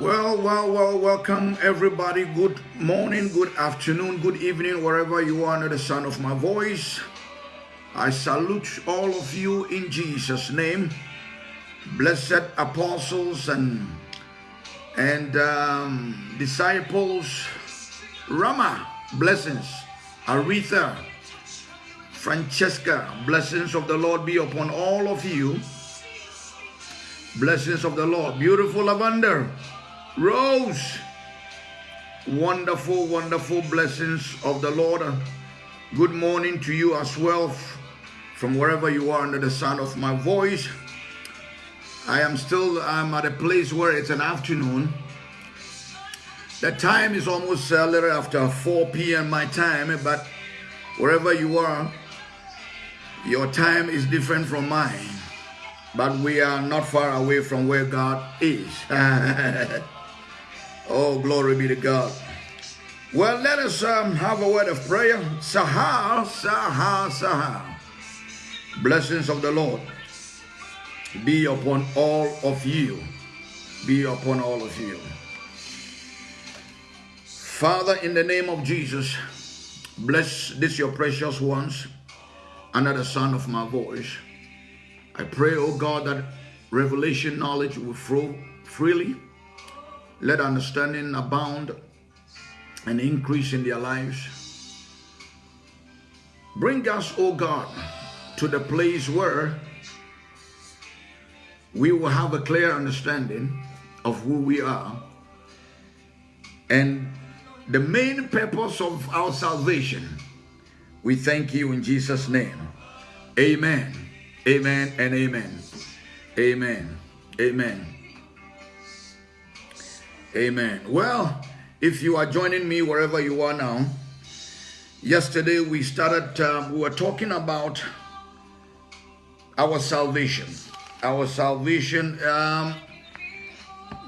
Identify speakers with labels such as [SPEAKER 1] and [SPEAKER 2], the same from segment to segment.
[SPEAKER 1] Well, well, well, welcome everybody. Good morning, good afternoon, good evening, wherever you are under the sound of my voice. I salute all of you in Jesus' name. Blessed apostles and and um, disciples, Rama, blessings, Aretha, Francesca, blessings of the Lord be upon all of you. Blessings of the Lord. Beautiful lavender. Rose. Wonderful, wonderful blessings of the Lord. Good morning to you as well from wherever you are under the sound of my voice. I am still I'm at a place where it's an afternoon. The time is almost a little after 4 p.m. my time, but wherever you are, your time is different from mine. But we are not far away from where God is. Oh, glory be to God. Well, let us um, have a word of prayer. Sahar, Sahar, Sahar. Blessings of the Lord be upon all of you. Be upon all of you. Father, in the name of Jesus, bless this your precious ones under the sound of my voice. I pray, oh God, that revelation knowledge will flow freely let understanding abound and increase in their lives. Bring us, O God, to the place where we will have a clear understanding of who we are and the main purpose of our salvation. We thank you in Jesus' name. Amen. Amen and amen. Amen. Amen. Amen. Well, if you are joining me wherever you are now, yesterday we started, um, we were talking about our salvation. Our salvation. Um,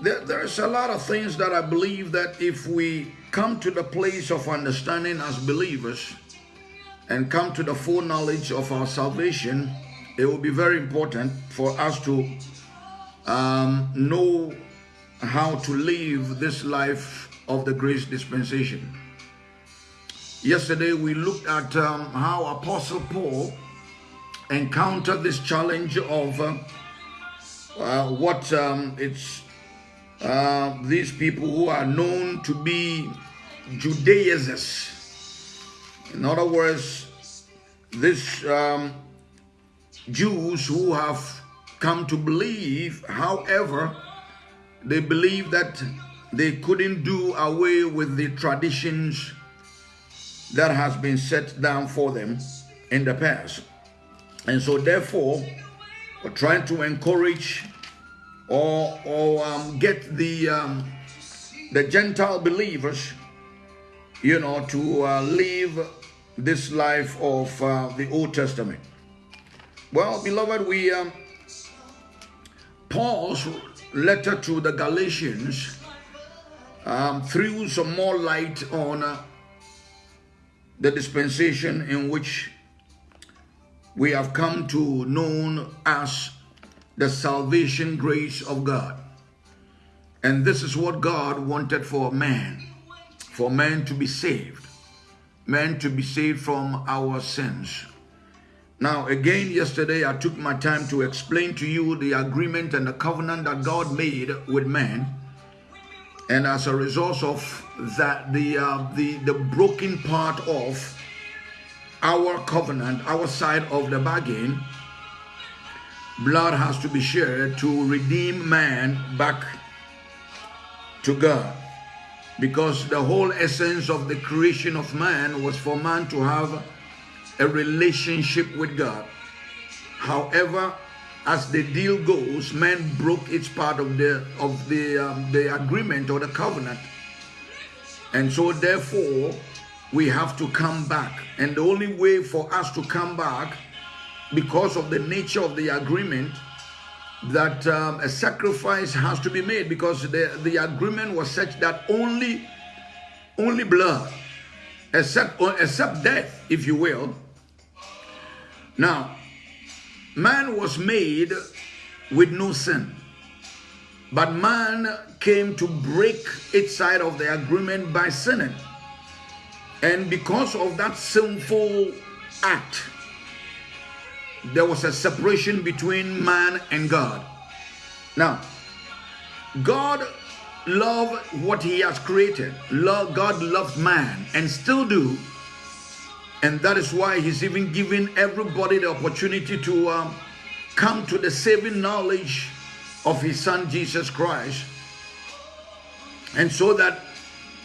[SPEAKER 1] there, there's a lot of things that I believe that if we come to the place of understanding as believers and come to the full knowledge of our salvation, it will be very important for us to um, know how to live this life of the grace dispensation. Yesterday we looked at um, how Apostle Paul encountered this challenge of uh, uh, what um, it's uh, these people who are known to be Judaizers. In other words, this um, Jews who have come to believe, however, they believe that they couldn't do away with the traditions that has been set down for them in the past. And so therefore, we're trying to encourage or, or um, get the, um, the Gentile believers, you know, to uh, live this life of uh, the Old Testament. Well, beloved, we um, Paul's letter to the Galatians um, threw some more light on uh, the dispensation in which we have come to known as the salvation grace of God. And this is what God wanted for man, for man to be saved, man to be saved from our sins. Now, again, yesterday I took my time to explain to you the agreement and the covenant that God made with man. And as a result of that, the, uh, the, the broken part of our covenant, our side of the bargain, blood has to be shed to redeem man back to God. because the whole essence of the creation of man was for man to have a relationship with God. However, as the deal goes, man broke its part of the of the um, the agreement or the covenant, and so therefore we have to come back. And the only way for us to come back, because of the nature of the agreement, that um, a sacrifice has to be made because the, the agreement was such that only only blood except except death if you will now man was made with no sin but man came to break its side of the agreement by sinning and because of that sinful act there was a separation between man and God. Now, God loved what he has created. God loves man and still do. And that is why he's even giving everybody the opportunity to um, come to the saving knowledge of his son Jesus Christ. And so that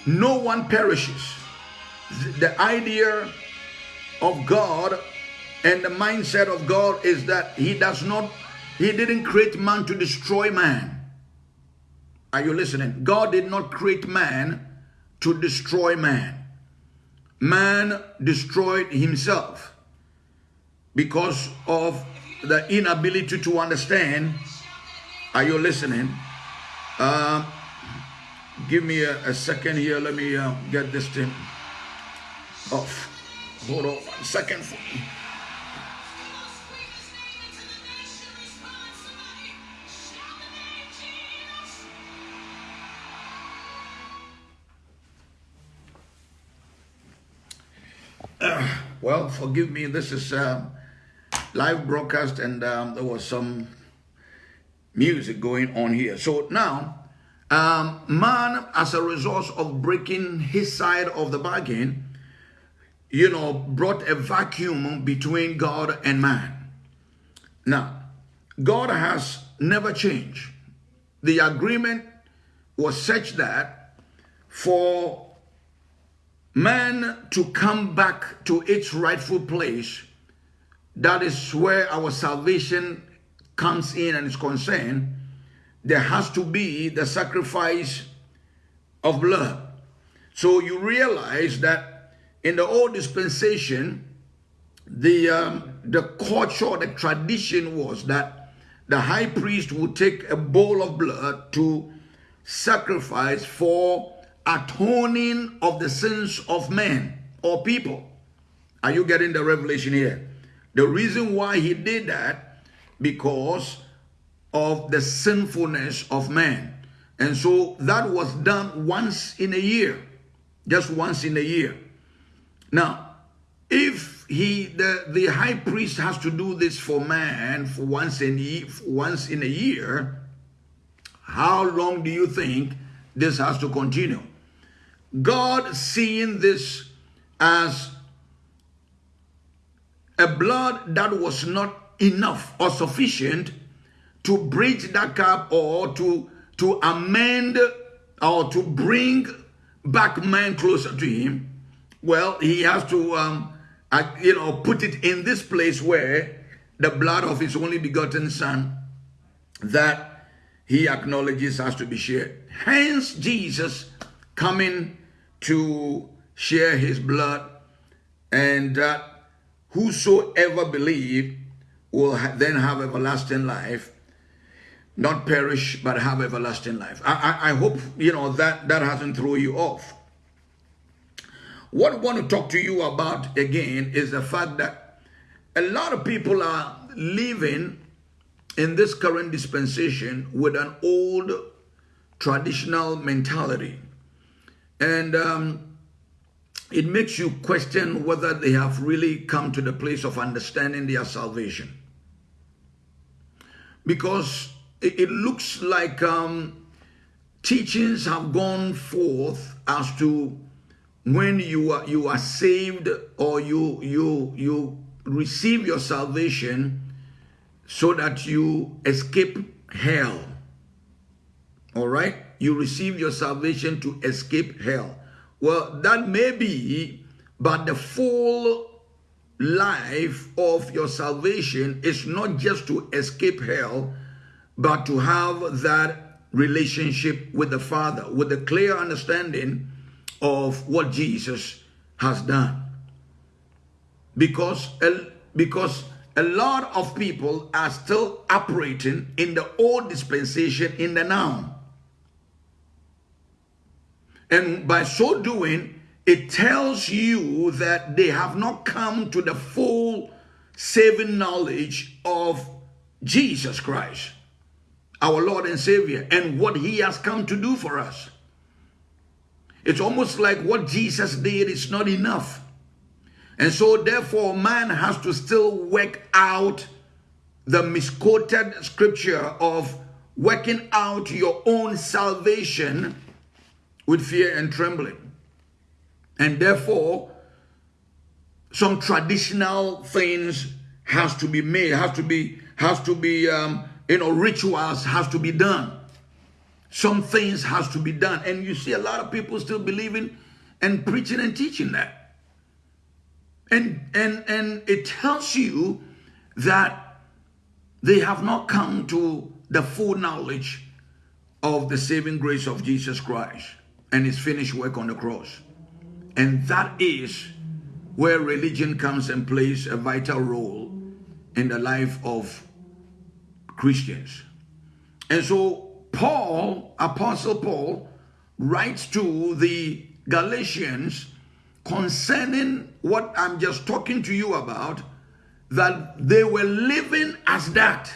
[SPEAKER 1] no one perishes. The idea of God and the mindset of God is that he does not, he didn't create man to destroy man. Are you listening? God did not create man to destroy man. Man destroyed himself because of the inability to understand. Are you listening? Uh, give me a, a, second here. Let me uh, get this thing off. Hold on one second. Well, forgive me. This is a live broadcast, and um, there was some music going on here. So now, um, man, as a result of breaking his side of the bargain, you know, brought a vacuum between God and man. Now, God has never changed. The agreement was such that for man to come back to its rightful place, that is where our salvation comes in and is concerned, there has to be the sacrifice of blood. So you realize that in the old dispensation, the um, the culture, the tradition was that the high priest would take a bowl of blood to sacrifice for atoning of the sins of men or people. Are you getting the revelation here? The reason why he did that, because of the sinfulness of man. And so that was done once in a year, just once in a year. Now, if he, the, the high priest has to do this for man for once in, once in a year, how long do you think this has to continue? God seeing this as a blood that was not enough or sufficient to bridge that gap or to to amend or to bring back man closer to him well he has to um uh, you know put it in this place where the blood of his only begotten son that he acknowledges has to be shared. Hence jesus coming to share his blood and that whosoever believe will then have everlasting life not perish but have everlasting life. I, I, I hope you know that that hasn't thrown you off. What I want to talk to you about again is the fact that a lot of people are living in this current dispensation with an old traditional mentality and um, it makes you question whether they have really come to the place of understanding their salvation. Because it, it looks like um, teachings have gone forth as to when you are you are saved or you you you receive your salvation so that you escape hell right you received your salvation to escape hell. Well, that may be, but the full life of your salvation is not just to escape hell, but to have that relationship with the Father, with a clear understanding of what Jesus has done. Because, because a lot of people are still operating in the old dispensation in the now. And by so doing, it tells you that they have not come to the full saving knowledge of Jesus Christ, our Lord and Savior, and what he has come to do for us. It's almost like what Jesus did is not enough. And so therefore man has to still work out the misquoted scripture of working out your own salvation with fear and trembling. And therefore, some traditional things has to be made, has to be, has to be, um, you know, rituals has to be done. Some things has to be done. And you see a lot of people still believing and preaching and teaching that. And, and, and it tells you that they have not come to the full knowledge of the saving grace of Jesus Christ and his finished work on the cross. And that is where religion comes and plays a vital role in the life of Christians. And so Paul, Apostle Paul, writes to the Galatians concerning what I'm just talking to you about, that they were living as that.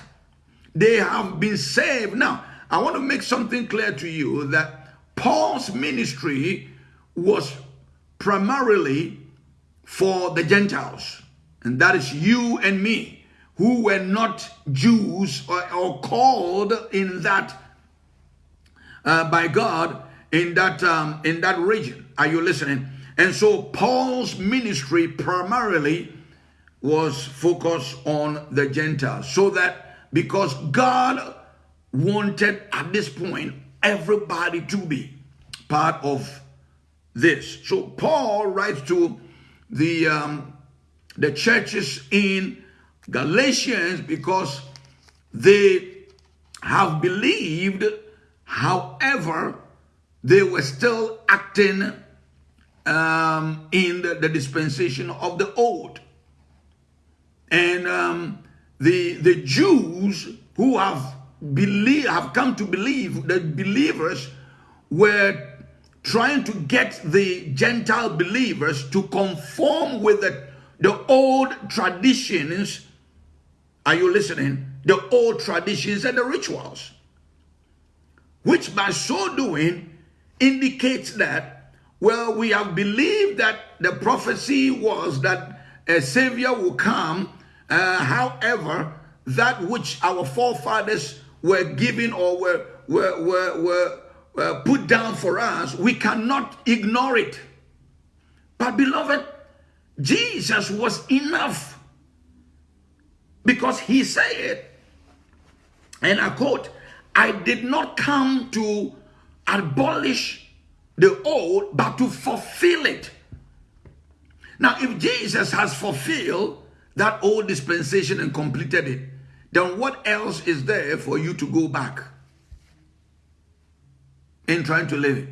[SPEAKER 1] They have been saved. Now, I want to make something clear to you that Paul's ministry was primarily for the Gentiles, and that is you and me, who were not Jews or, or called in that uh, by God in that um, in that region. Are you listening? And so Paul's ministry primarily was focused on the Gentiles. So that because God wanted at this point everybody to be part of this. So Paul writes to the um, the churches in Galatians because they have believed, however, they were still acting um, in the, the, dispensation of the old. And um, the, the Jews who have believe, have come to believe, that believers were trying to get the Gentile believers to conform with the, the old traditions. Are you listening? The old traditions and the rituals. Which by so doing indicates that well, we have believed that the prophecy was that a savior will come. Uh, however, that which our forefathers were given or were, were, were, were uh, put down for us, we cannot ignore it. But beloved, Jesus was enough because he said, and I quote, I did not come to abolish the old, but to fulfill it. Now, if Jesus has fulfilled that old dispensation and completed it, then what else is there for you to go back in trying to live it?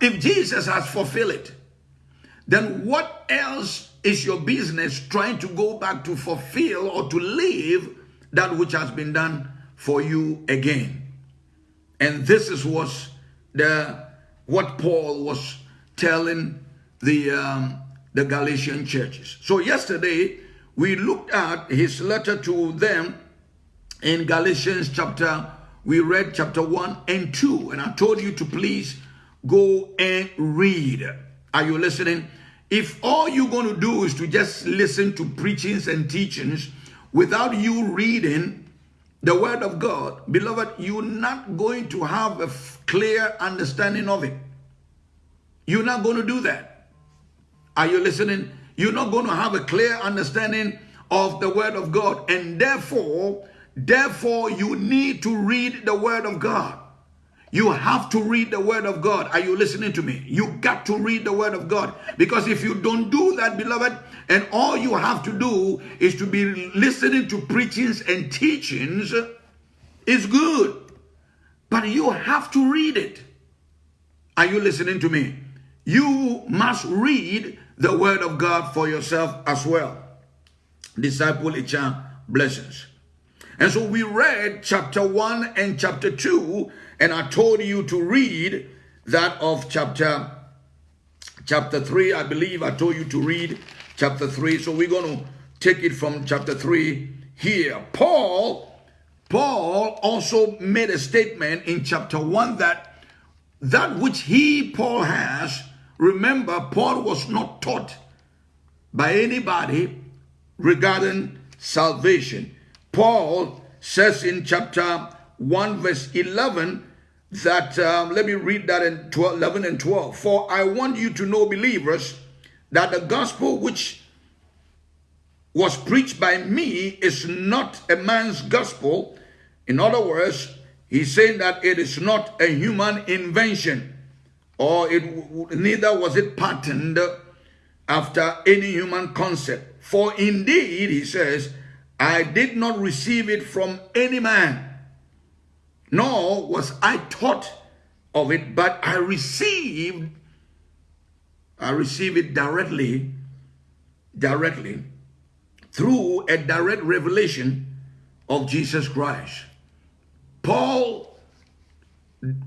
[SPEAKER 1] If Jesus has fulfilled it, then what else is your business trying to go back to fulfill or to live that which has been done for you again? And this is what the what Paul was telling the, um, the Galatian churches. So yesterday, we looked at his letter to them in Galatians chapter, we read chapter 1 and 2. And I told you to please go and read. Are you listening? If all you're going to do is to just listen to preachings and teachings without you reading the word of God, beloved, you're not going to have a clear understanding of it. You're not going to do that. Are you listening? You're not going to have a clear understanding of the word of God. And therefore, therefore, you need to read the word of God. You have to read the word of God. Are you listening to me? You got to read the word of God. Because if you don't do that, beloved, and all you have to do is to be listening to preachings and teachings, is good. But you have to read it. Are you listening to me? You must read the word of God for yourself as well. Disciple Ichan blessings. And so we read chapter 1 and chapter 2 and I told you to read that of chapter chapter 3. I believe I told you to read chapter 3. So we're going to take it from chapter 3 here. Paul Paul also made a statement in chapter 1 that that which he Paul has remember Paul was not taught by anybody regarding salvation. Paul says in chapter 1 verse 11 that, um, let me read that in 12, 11 and 12. For I want you to know, believers, that the gospel which was preached by me is not a man's gospel. In other words, he's saying that it is not a human invention, or it neither was it patterned after any human concept. For indeed, he says, I did not receive it from any man nor was I taught of it, but I received, I received it directly, directly, through a direct revelation of Jesus Christ. Paul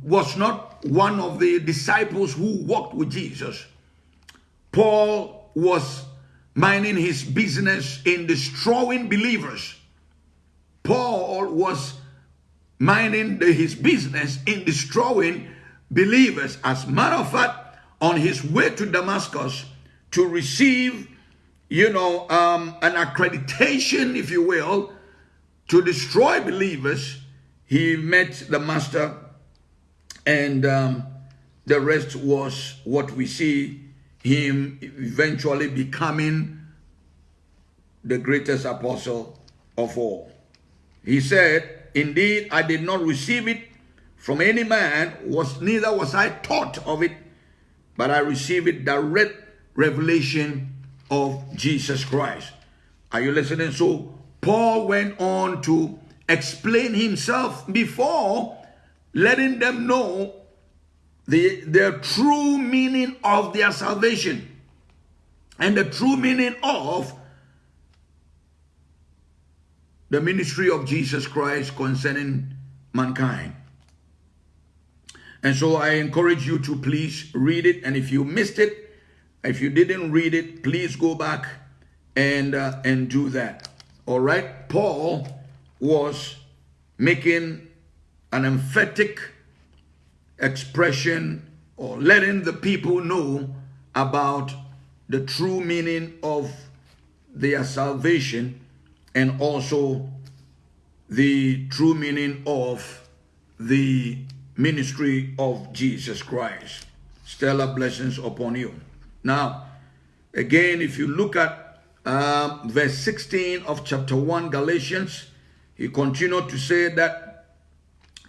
[SPEAKER 1] was not one of the disciples who walked with Jesus. Paul was minding his business in destroying believers. Paul was minding his business in destroying believers. As a matter of fact, on his way to Damascus to receive, you know, um, an accreditation, if you will, to destroy believers, he met the master and um, the rest was what we see him eventually becoming the greatest apostle of all. He said, Indeed, I did not receive it from any man, was neither was I taught of it, but I received it direct revelation of Jesus Christ. Are you listening? So Paul went on to explain himself before letting them know the, the true meaning of their salvation and the true meaning of the ministry of Jesus Christ concerning mankind. And so I encourage you to please read it. And if you missed it, if you didn't read it, please go back and uh, and do that. All right. Paul was making an emphatic expression or letting the people know about the true meaning of their salvation and also the true meaning of the ministry of Jesus Christ. Stellar blessings upon you. Now, again, if you look at uh, verse 16 of chapter 1 Galatians, he continued to say that,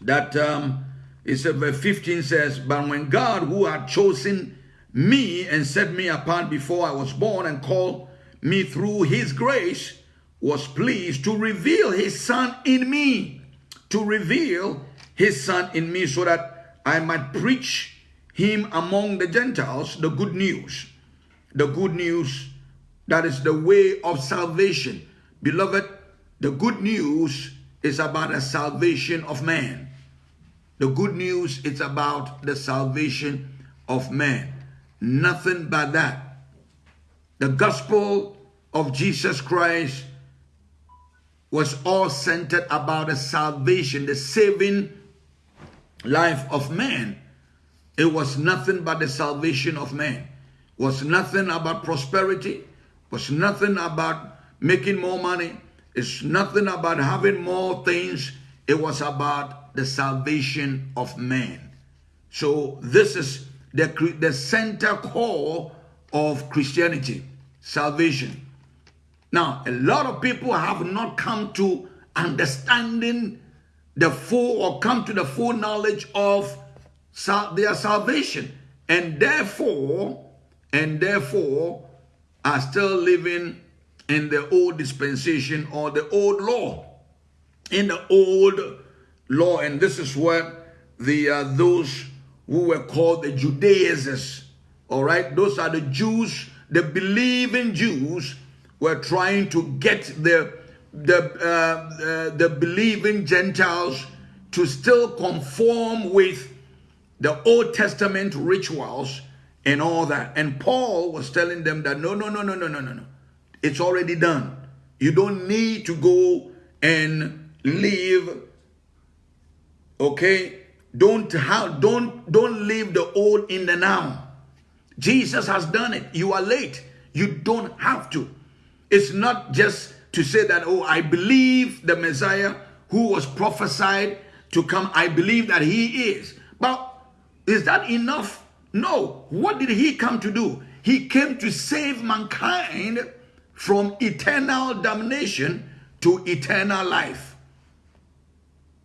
[SPEAKER 1] that um, it said, verse 15 says, But when God, who had chosen me and set me apart before I was born and called me through his grace, was pleased to reveal his son in me, to reveal his son in me so that I might preach him among the Gentiles the good news. The good news that is the way of salvation. Beloved, the good news is about the salvation of man. The good news is about the salvation of man. Nothing but that. The gospel of Jesus Christ was all centered about the salvation, the saving life of man. It was nothing but the salvation of man. It was nothing about prosperity. It was nothing about making more money. It's nothing about having more things. It was about the salvation of man. So this is the, the center core of Christianity, salvation. Now, a lot of people have not come to understanding the full or come to the full knowledge of their salvation and therefore and therefore are still living in the old dispensation or the old law in the old law and this is what the uh, those who were called the Judaizers all right those are the Jews the believing Jews were trying to get the the uh, uh, the believing Gentiles to still conform with the Old Testament rituals and all that. And Paul was telling them that no, no, no, no, no, no, no, no. It's already done. You don't need to go and live. Okay? Don't have don't don't leave the old in the now. Jesus has done it. You are late. You don't have to. It's not just to say that, oh, I believe the Messiah who was prophesied to come. I believe that he is. But is that enough? No. What did he come to do? He came to save mankind from eternal damnation to eternal life.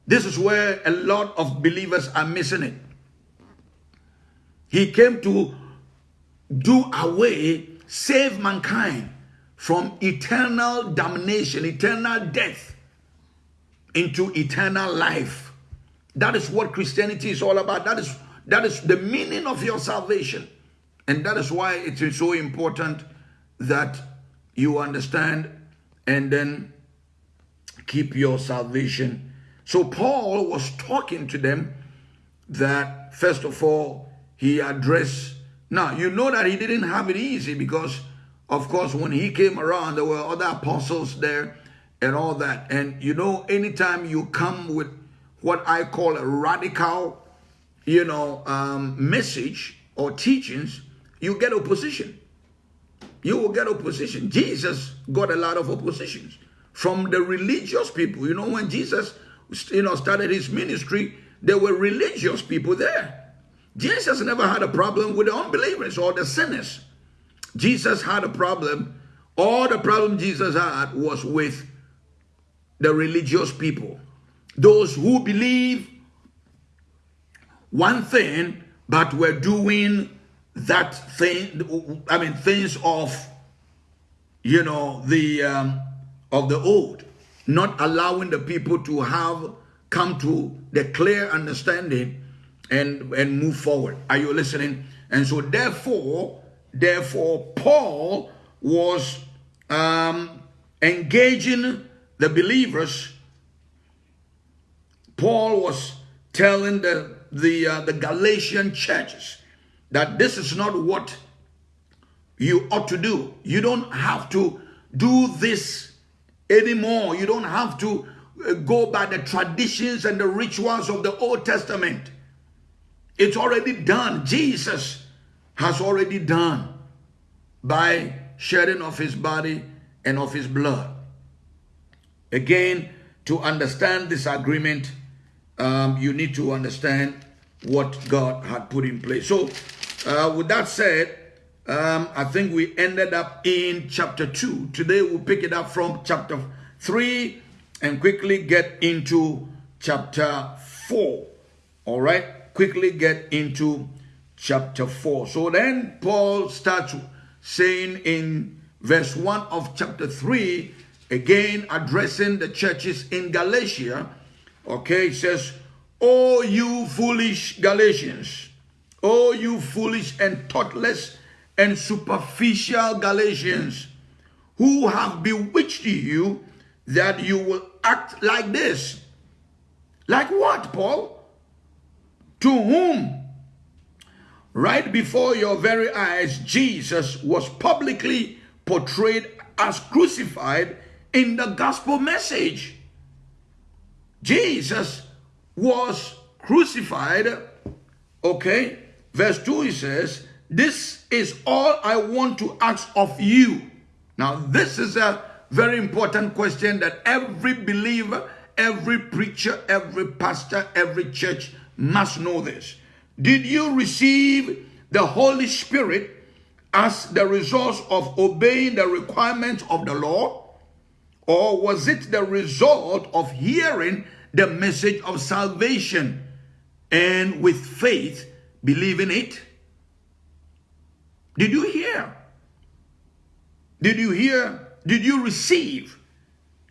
[SPEAKER 1] This is where a lot of believers are missing it. He came to do away, save mankind from eternal damnation, eternal death, into eternal life. That is what Christianity is all about. That is that is the meaning of your salvation. And that is why it is so important that you understand and then keep your salvation. So Paul was talking to them that first of all, he addressed, now you know that he didn't have it easy because of course, when he came around, there were other apostles there and all that. And you know, anytime you come with what I call a radical, you know, um, message or teachings, you get opposition. You will get opposition. Jesus got a lot of oppositions from the religious people. You know, when Jesus, you know, started his ministry, there were religious people there. Jesus never had a problem with the unbelievers or the sinners. Jesus had a problem. All the problem Jesus had was with the religious people. Those who believe one thing, but were doing that thing, I mean, things of, you know, the, um, of the old, not allowing the people to have come to the clear understanding and, and move forward. Are you listening? And so therefore, Therefore, Paul was um, engaging the believers. Paul was telling the the uh, the Galatian churches that this is not what you ought to do. You don't have to do this anymore. You don't have to uh, go by the traditions and the rituals of the Old Testament. It's already done. Jesus has already done by shedding of his body and of his blood. Again, to understand this agreement, um, you need to understand what God had put in place. So, uh, with that said, um, I think we ended up in chapter 2. Today we'll pick it up from chapter 3 and quickly get into chapter 4. All right? Quickly get into chapter 4. So then Paul starts saying in verse 1 of chapter 3, again addressing the churches in Galatia, okay, it says, Oh, you foolish Galatians, oh, you foolish and thoughtless and superficial Galatians, who have bewitched you that you will act like this. Like what, Paul? To whom Right before your very eyes, Jesus was publicly portrayed as crucified in the gospel message. Jesus was crucified. Okay, verse 2 he says, This is all I want to ask of you. Now, this is a very important question that every believer, every preacher, every pastor, every church must know this. Did you receive the Holy Spirit as the result of obeying the requirements of the law? Or was it the result of hearing the message of salvation? and with faith believing it. Did you hear? Did you hear? Did you receive?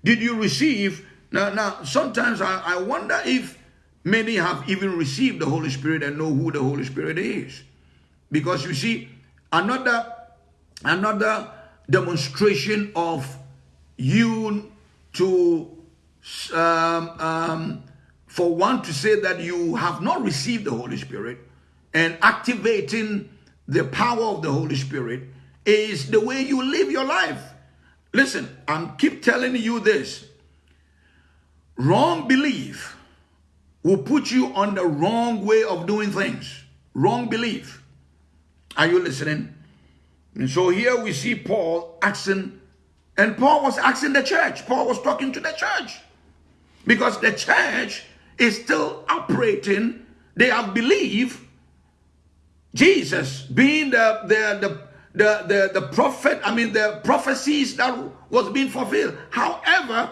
[SPEAKER 1] Did you receive? Now, now sometimes I, I wonder if many have even received the Holy Spirit and know who the Holy Spirit is. Because you see, another another demonstration of you to um, um, for one to say that you have not received the Holy Spirit and activating the power of the Holy Spirit is the way you live your life. Listen, I'm keep telling you this. Wrong belief will put you on the wrong way of doing things. Wrong belief. Are you listening? And so here we see Paul asking, and Paul was asking the church. Paul was talking to the church because the church is still operating. They have believed Jesus being the, the, the, the, the, the prophet, I mean, the prophecies that was being fulfilled. However,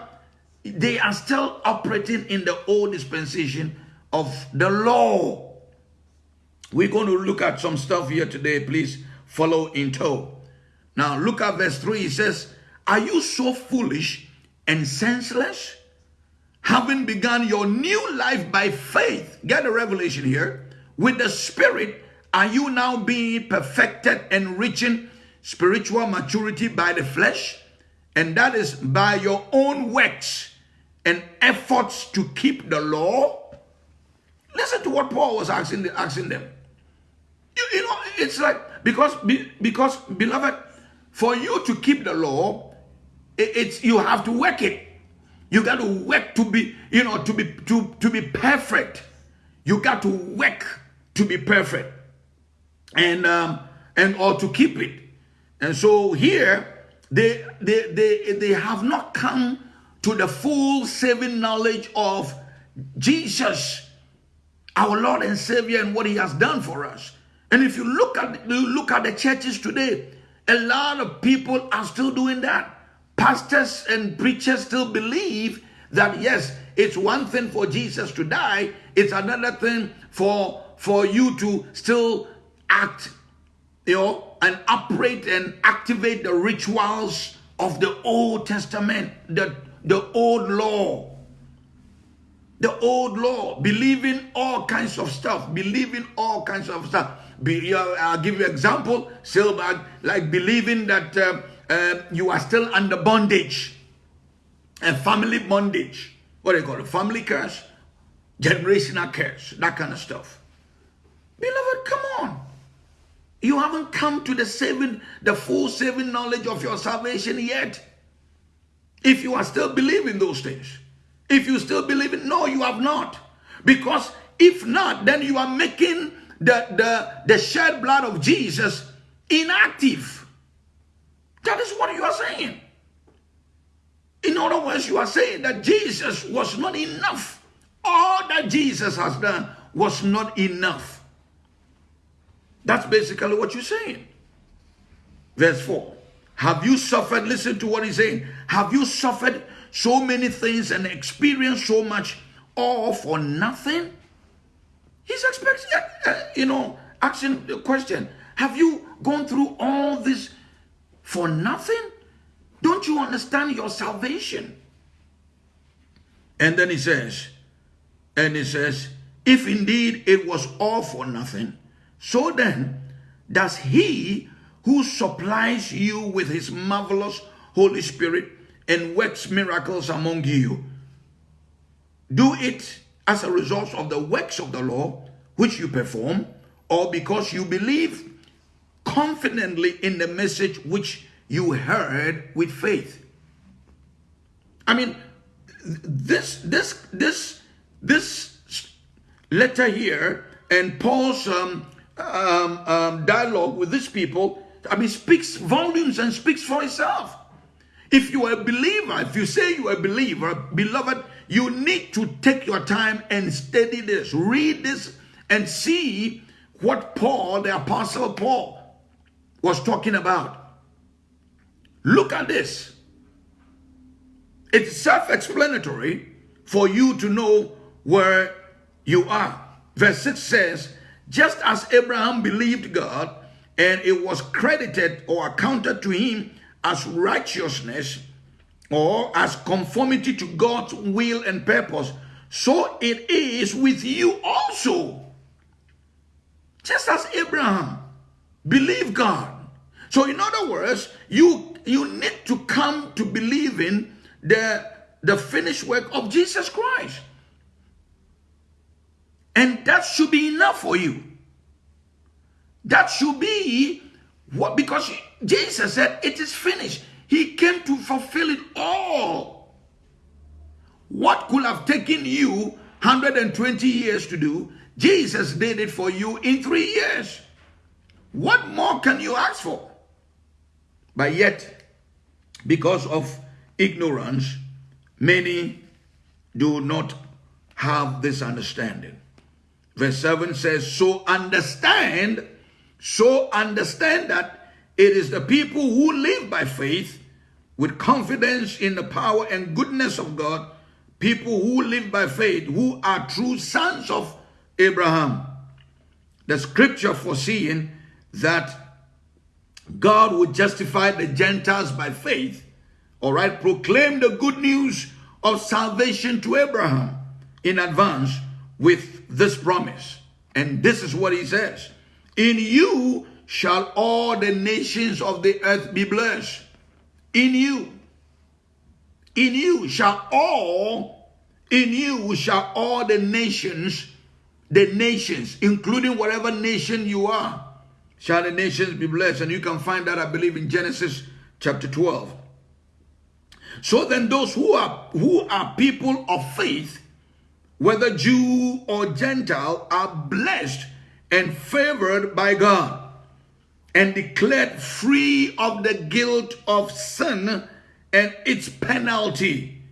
[SPEAKER 1] they are still operating in the old dispensation of the law. We're going to look at some stuff here today. Please follow in tow. Now, look at verse 3. It says, Are you so foolish and senseless? Having begun your new life by faith, get a revelation here, with the Spirit are you now being perfected and reaching spiritual maturity by the flesh? And that is by your own works and efforts to keep the law? Listen to what Paul was asking, asking them. You, you know, it's like, because, because, beloved, for you to keep the law, it's you have to work it. You got to work to be, you know, to be to, to be perfect. You got to work to be perfect and um, and or to keep it. And so here they they they they have not come to the full saving knowledge of Jesus, our Lord and Savior, and what He has done for us. And if you look at you look at the churches today, a lot of people are still doing that. Pastors and preachers still believe that yes, it's one thing for Jesus to die, it's another thing for for you to still act, you know, and operate and activate the rituals of the Old Testament, the, the old law. The old law, believing all kinds of stuff, believing all kinds of stuff. Be, I'll give you example, Silbag, like believing that uh, uh, you are still under bondage, and family bondage. What do you call it? Family curse, generational curse, that kind of stuff. Beloved, come on. You haven't come to the saving, the full saving knowledge of your salvation yet. If you are still believing those things. If you still believe it, no, you have not. Because if not, then you are making the, the, the shed blood of Jesus inactive. That is what you are saying. In other words, you are saying that Jesus was not enough. All that Jesus has done was not enough. That's basically what you're saying. Verse 4. Have you suffered? Listen to what he's saying. Have you suffered so many things and experienced so much all for nothing? He's expecting, you know, asking the question Have you gone through all this for nothing? Don't you understand your salvation? And then he says, and he says, if indeed it was all for nothing, so then, does he who supplies you with his marvelous Holy Spirit and works miracles among you do it as a result of the works of the law which you perform, or because you believe confidently in the message which you heard with faith? I mean, this this this this letter here and Paul's um, um, um, dialogue with these people, I mean, speaks volumes and speaks for itself. If you are a believer, if you say you are a believer, beloved, you need to take your time and study this, read this, and see what Paul, the Apostle Paul, was talking about. Look at this. It's self explanatory for you to know where you are. Verse 6 says, Just as Abraham believed God, and it was credited or accounted to him as righteousness or as conformity to God's will and purpose, so it is with you also. Just as Abraham believed God. So in other words, you you need to come to believe in the, the finished work of Jesus Christ. And that should be enough for you. That should be what, because Jesus said, It is finished. He came to fulfill it all. What could have taken you 120 years to do, Jesus did it for you in three years. What more can you ask for? But yet, because of ignorance, many do not have this understanding. Verse 7 says, So understand, so understand that it is the people who live by faith with confidence in the power and goodness of God, people who live by faith, who are true sons of Abraham. The scripture foreseeing that God would justify the Gentiles by faith, all right, proclaim the good news of salvation to Abraham in advance with this promise. And this is what he says In you shall all the nations of the earth be blessed. In you. In you shall all, in you shall all the nations, the nations, including whatever nation you are, shall the nations be blessed. And you can find that, I believe, in Genesis chapter 12. So then those who are who are people of faith, whether Jew or Gentile, are blessed and favored by God and declared free of the guilt of sin and its penalty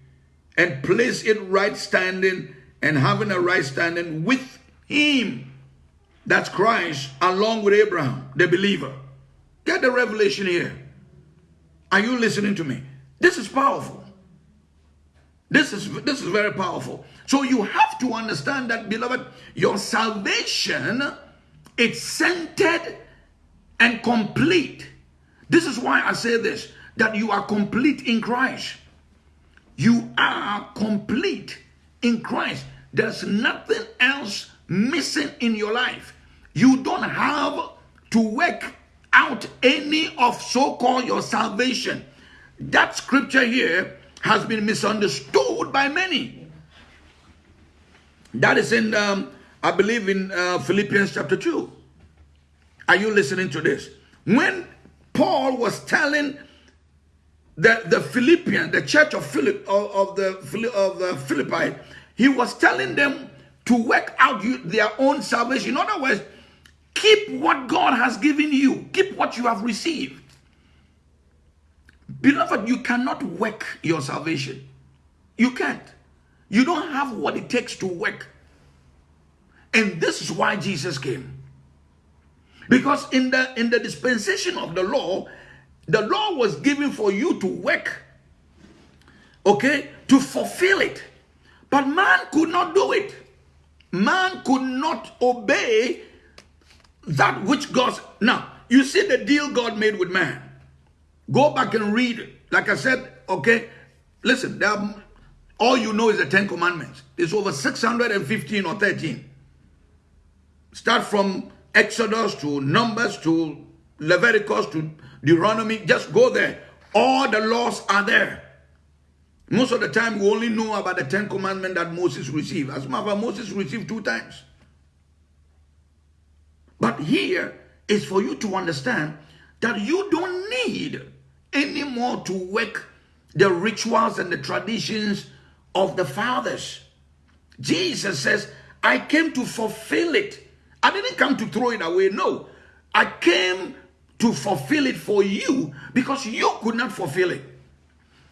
[SPEAKER 1] and place it right standing and having a right standing with him that's Christ along with Abraham, the believer. Get the revelation here. Are you listening to me? This is powerful. This is this is very powerful. So you have to understand that, beloved, your salvation it's centered and complete. This is why I say this that you are complete in Christ. You are complete in Christ. There's nothing else missing in your life. You don't have to work out any of so-called your salvation. That scripture here has been misunderstood by many. That is in, um, I believe, in uh, Philippians chapter 2. Are you listening to this? When Paul was telling the, the Philippian, the church of Philip of, of the of the Philippi, he was telling them to work out you, their own salvation. In other words, keep what God has given you, keep what you have received. Beloved, you cannot work your salvation. You can't. You don't have what it takes to work. And this is why Jesus came. Because in the in the dispensation of the law, the law was given for you to work. Okay? To fulfill it. But man could not do it. Man could not obey that which God. Now, you see the deal God made with man. Go back and read. Like I said, okay, listen, are, all you know is the Ten Commandments. It's over 615 or 13. Start from Exodus to Numbers to Leviticus to Deuteronomy. Just go there. All the laws are there. Most of the time, we only know about the Ten Commandments that Moses received. As a matter of fact, Moses received two times. But here is for you to understand that you don't need anymore to work the rituals and the traditions of the fathers. Jesus says, I came to fulfill it. I didn't come to throw it away. No, I came to fulfill it for you because you could not fulfill it.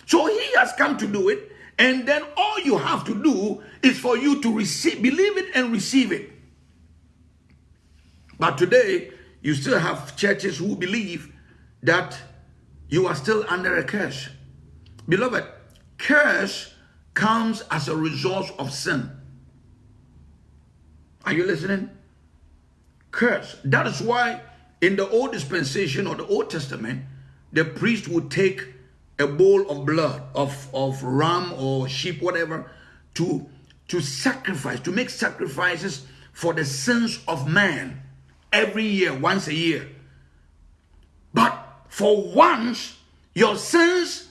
[SPEAKER 1] So he has come to do it. And then all you have to do is for you to receive, believe it and receive it. But today, you still have churches who believe that you are still under a curse. Beloved, curse comes as a result of sin. Are you listening? Curse. That is why in the old dispensation or the Old Testament, the priest would take a bowl of blood of, of ram or sheep, whatever, to, to sacrifice, to make sacrifices for the sins of man every year, once a year. But for once, your sins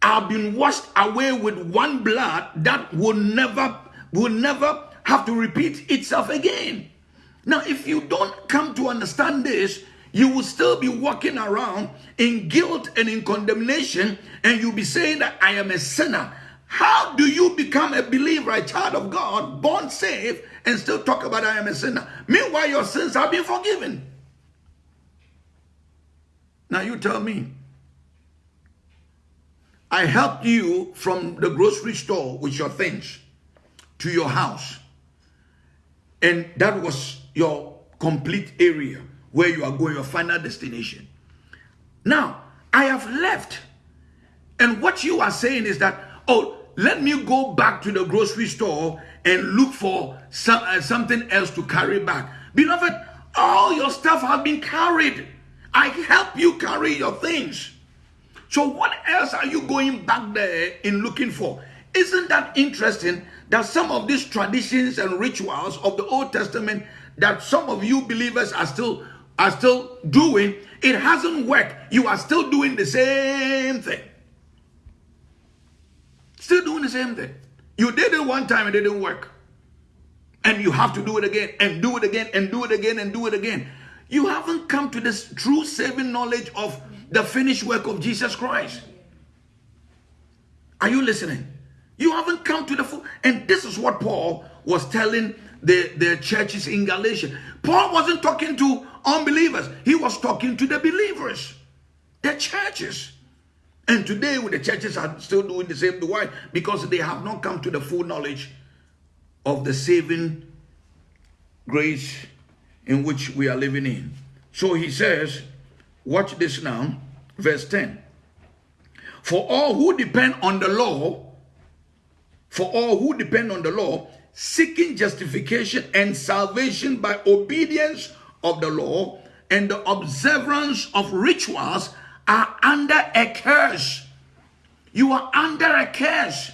[SPEAKER 1] have been washed away with one blood that will never, will never have to repeat itself again. Now, if you don't come to understand this, you will still be walking around in guilt and in condemnation, and you'll be saying that I am a sinner. How do you become a believer, a child of God, born saved, and still talk about I am a sinner? Meanwhile, your sins have been forgiven. Now you tell me. I helped you from the grocery store with your things to your house. And that was your complete area where you are going, your final destination. Now, I have left. And what you are saying is that, oh, let me go back to the grocery store and look for some, uh, something else to carry back. Beloved, all your stuff has been carried. I help you carry your things. So what else are you going back there in looking for? Isn't that interesting that some of these traditions and rituals of the Old Testament that some of you believers are still are still doing, it hasn't worked. You are still doing the same thing. Still doing the same thing. You did it one time, it didn't work. And you have to do it again, and do it again, and do it again, and do it again. You haven't come to this true saving knowledge of the finished work of Jesus Christ. Are you listening? You haven't come to the full. And this is what Paul was telling the, the churches in Galatia. Paul wasn't talking to unbelievers, he was talking to the believers, the churches. And today, with the churches are still doing the same. Why? Because they have not come to the full knowledge of the saving grace in which we are living in. So he says, watch this now, verse 10. For all who depend on the law, for all who depend on the law, seeking justification and salvation by obedience of the law and the observance of rituals are under a curse. You are under a curse.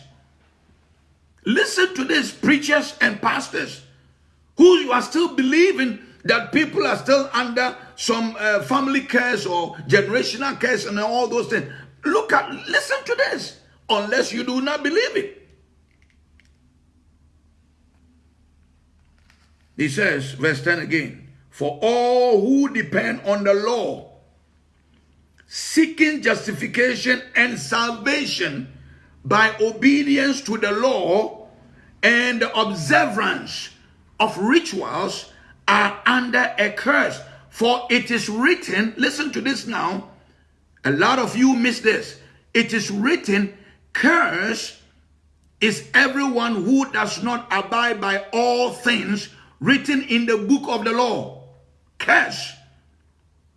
[SPEAKER 1] Listen to this, preachers and pastors, who you are still believing that people are still under some uh, family curse or generational curse and all those things. Look at, listen to this, unless you do not believe it. He says, verse 10 again, for all who depend on the law, seeking justification and salvation by obedience to the law and the observance of rituals are under a curse. For it is written, listen to this now. A lot of you miss this. It is written, curse is everyone who does not abide by all things written in the book of the law, curse,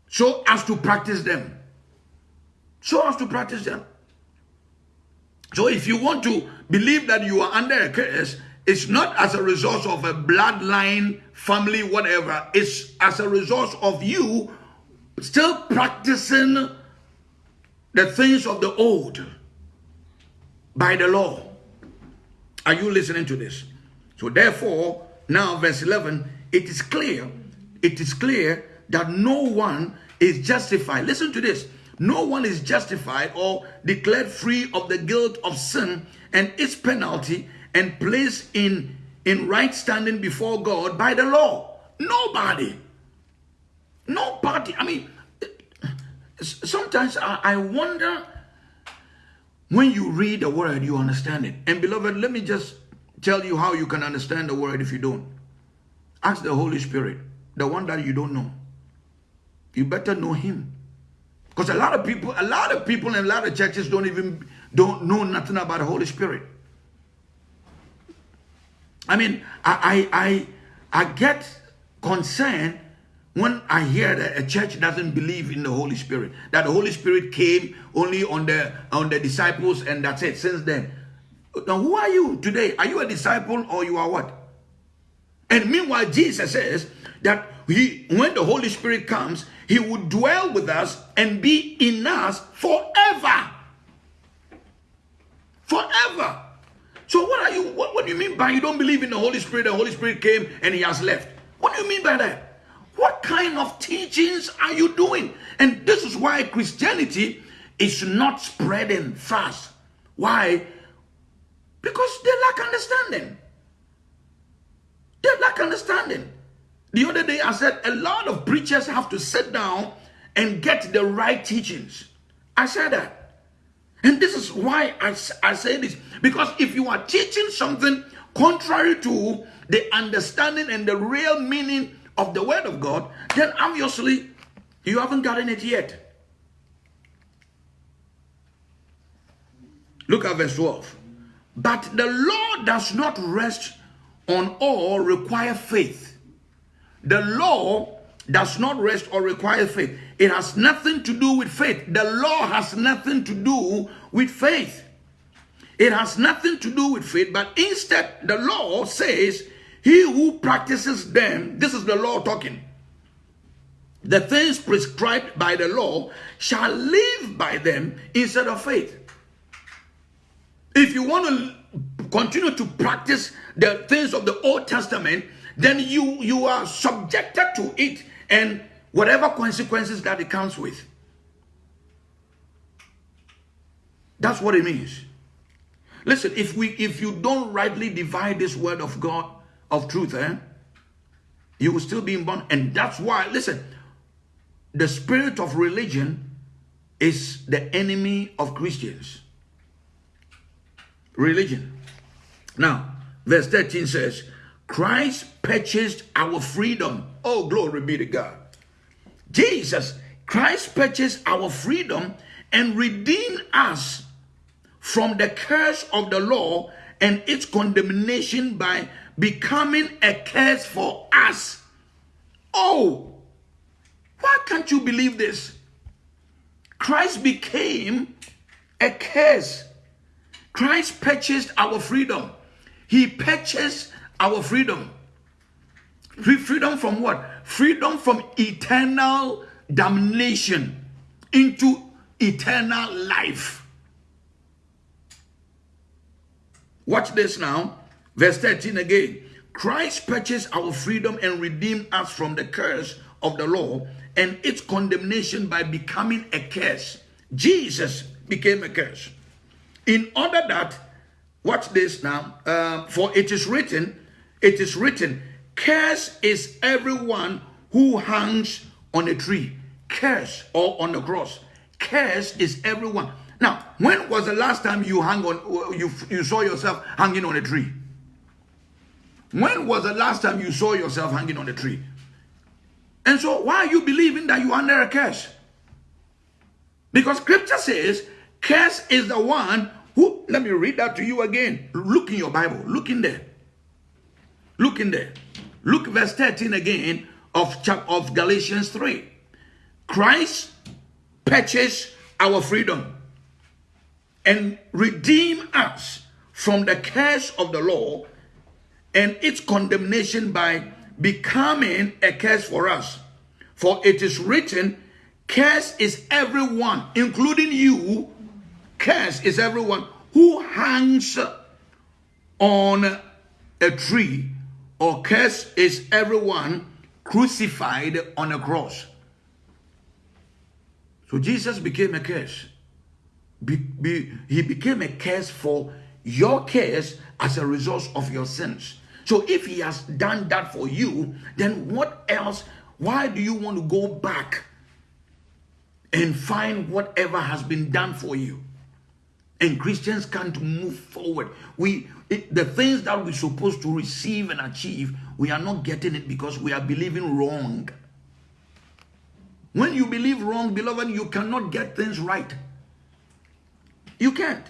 [SPEAKER 1] so as to practice them. So as to practice them. So if you want to believe that you are under a curse, it's not as a result of a bloodline, family, whatever. It's as a result of you still practicing the things of the old by the law. Are you listening to this? So therefore, now, verse 11, it is clear, it is clear that no one is justified. Listen to this. No one is justified or declared free of the guilt of sin and its penalty and placed in, in right standing before God by the law. Nobody. Nobody. I mean, sometimes I, wonder when you read the word, you understand it. And beloved, let me just tell you how you can understand the word if you don't. Ask the Holy Spirit, the one that you don't know. You better know him. Because a lot of people, a lot of people in a lot of churches don't even don't know nothing about the Holy Spirit. I mean, I I I, I get concerned when I hear that a church doesn't believe in the Holy Spirit, that the Holy Spirit came only on the on the disciples and that's it. Since then, now, who are you today? Are you a disciple or you are what? And meanwhile, Jesus says that he, when the Holy Spirit comes, he will dwell with us and be in us forever. Forever. So what are you, what, what do you mean by you don't believe in the Holy Spirit? The Holy Spirit came and he has left. What do you mean by that? What kind of teachings are you doing? And this is why Christianity is not spreading fast. Why? Because they lack understanding. They lack understanding. The other day I said a lot of preachers have to sit down and get the right teachings. I said that. And this is why I, I say this. Because if you are teaching something contrary to the understanding and the real meaning of the word of God, then obviously you haven't gotten it yet. Look at verse 12. But the law does not rest on all require faith. The law does not rest or require faith. It has nothing to do with faith. The law has nothing to do with faith. It has nothing to do with faith, but instead, the law says, He who practices them, this is the law talking, the things prescribed by the law shall live by them instead of faith. If you want to continue to practice the things of the Old Testament, then you, you are subjected to it and whatever consequences that it comes with. That's what it means. Listen, if we if you don't rightly divide this word of God of truth, eh, you will still be in bond. And that's why, listen, the spirit of religion is the enemy of Christians. Religion. Now, verse 13 says, Christ purchased our freedom. Oh, glory be to God. Jesus, Christ purchased our freedom and redeemed us from the curse of the law and its condemnation by becoming a curse for us. Oh, why can't you believe this? Christ became a curse. Christ purchased our freedom. He purchased our freedom. Freedom from what? Freedom from eternal damnation into eternal life. Watch this now. Verse 13 again. Christ purchased our freedom and redeemed us from the curse of the law and its condemnation by becoming a curse. Jesus became a curse. In order that, watch this now, uh, for it is written, it is written, curse is everyone who hangs on a tree. Curse or on the cross. Curse is everyone. Now, when was the last time you hung on you you saw yourself hanging on a tree? When was the last time you saw yourself hanging on a tree? And so why are you believing that you are under a curse? Because scripture says, curse is the one who let me read that to you again. Look in your Bible. Look in there. Look in there. Look verse 13 again of, of Galatians 3. Christ purchased our freedom and redeem us from the curse of the law and its condemnation by becoming a curse for us. For it is written, curse is everyone, including you, curse is everyone who hangs on a tree, or curse is everyone crucified on a cross. So Jesus became a curse be, be, he became a curse for your curse as a result of your sins. So if he has done that for you, then what else? Why do you want to go back and find whatever has been done for you? And Christians can't move forward. We it, the things that we're supposed to receive and achieve, we are not getting it because we are believing wrong. When you believe wrong, beloved, you cannot get things right. You can't.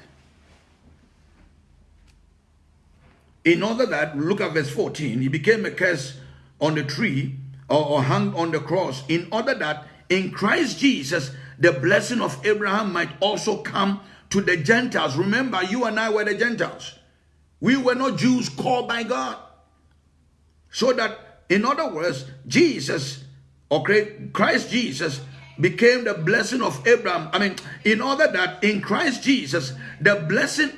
[SPEAKER 1] In order that, look at verse 14, he became a curse on the tree or, or hung on the cross, in order that in Christ Jesus, the blessing of Abraham might also come to the Gentiles. Remember, you and I were the Gentiles. We were not Jews called by God. So that, in other words, Jesus, or Christ Jesus, became the blessing of Abraham. I mean, in order that in Christ Jesus, the blessing,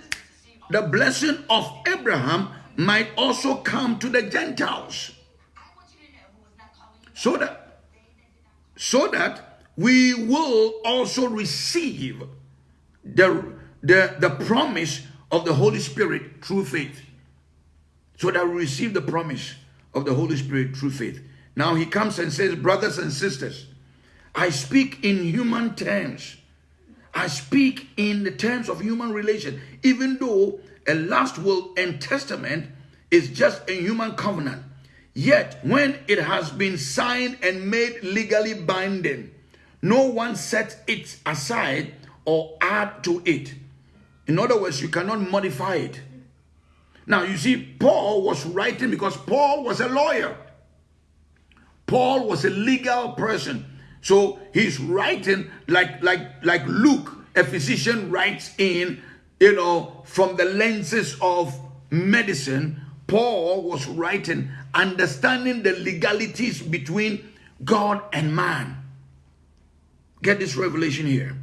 [SPEAKER 1] the blessing of Abraham might also come to the Gentiles. So that, so that we will also receive the, the, the promise of the Holy Spirit through faith. So that we receive the promise of the Holy Spirit through faith. Now he comes and says, brothers and sisters, I speak in human terms. I speak in the terms of human relation, even though a last will and testament is just a human covenant. Yet, when it has been signed and made legally binding, no one sets it aside or add to it. In other words, you cannot modify it. Now, you see, Paul was writing because Paul was a lawyer. Paul was a legal person. So he's writing like like like Luke, a physician writes in, you know, from the lenses of medicine. Paul was writing, understanding the legalities between God and man. Get this revelation here.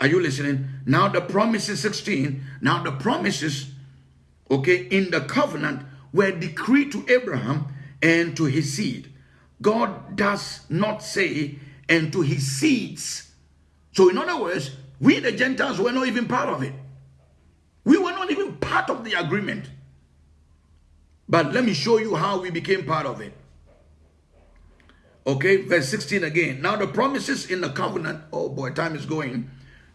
[SPEAKER 1] Are you listening? Now the promises 16. Now the promises, okay, in the covenant were decreed to Abraham and to his seed. God does not say and to his seeds. So, in other words, we the Gentiles were not even part of it. We were not even part of the agreement. But let me show you how we became part of it. Okay, verse 16 again. Now the promises in the covenant, oh boy, time is going.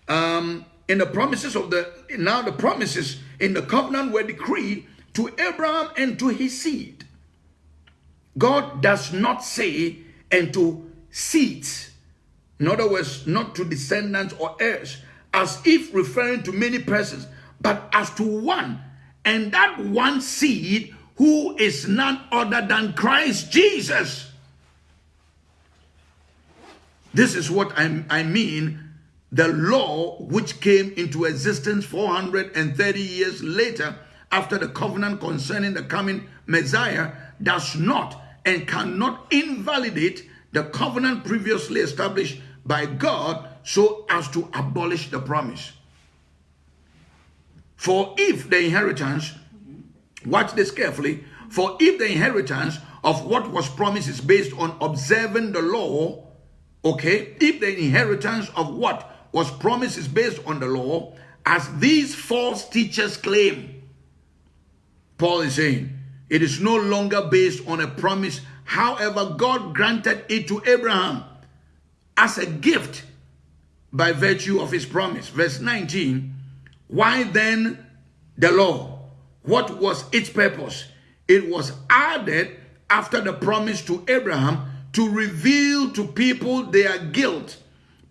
[SPEAKER 1] Um, in the promises of the, now the promises in the covenant were decreed to Abraham and to his seed. God does not say and to seeds. In other words, not to descendants or heirs, as if referring to many persons, but as to one, and that one seed who is none other than Christ Jesus. This is what I, I mean the law which came into existence 430 years later after the covenant concerning the coming Messiah does not and cannot invalidate the covenant previously established by God so as to abolish the promise. For if the inheritance, watch this carefully, for if the inheritance of what was promised is based on observing the law, okay, if the inheritance of what was promised is based on the law, as these false teachers claim, Paul is saying, it is no longer based on a promise However, God granted it to Abraham as a gift by virtue of his promise. Verse 19, why then the law? What was its purpose? It was added after the promise to Abraham to reveal to people their guilt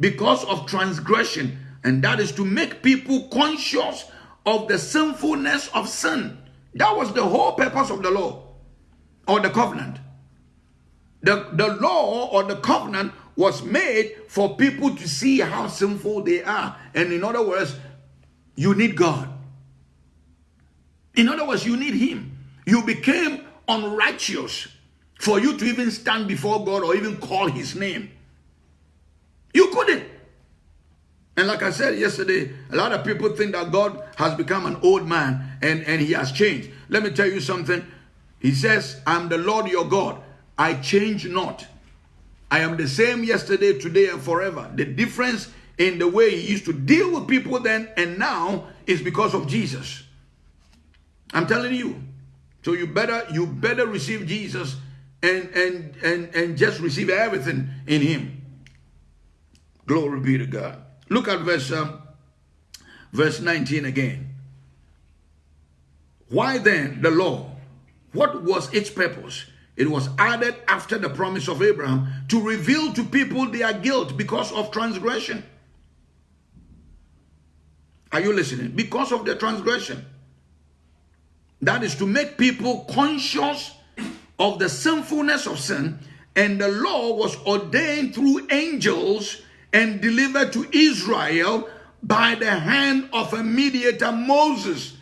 [SPEAKER 1] because of transgression. And that is to make people conscious of the sinfulness of sin. That was the whole purpose of the law or the covenant. The, the law or the covenant was made for people to see how sinful they are. And in other words, you need God. In other words, you need Him. You became unrighteous for you to even stand before God or even call His name. You couldn't. And like I said yesterday, a lot of people think that God has become an old man and, and He has changed. Let me tell you something. He says, I'm the Lord your God. I change not. I am the same yesterday, today, and forever. The difference in the way he used to deal with people then and now is because of Jesus. I'm telling you. So you better you better receive Jesus and and and and just receive everything in him. Glory be to God. Look at verse um, verse 19 again. Why then the law? What was its purpose? It was added after the promise of Abraham to reveal to people their guilt because of transgression. Are you listening? Because of the transgression. That is to make people conscious of the sinfulness of sin. And the law was ordained through angels and delivered to Israel by the hand of a mediator, Moses.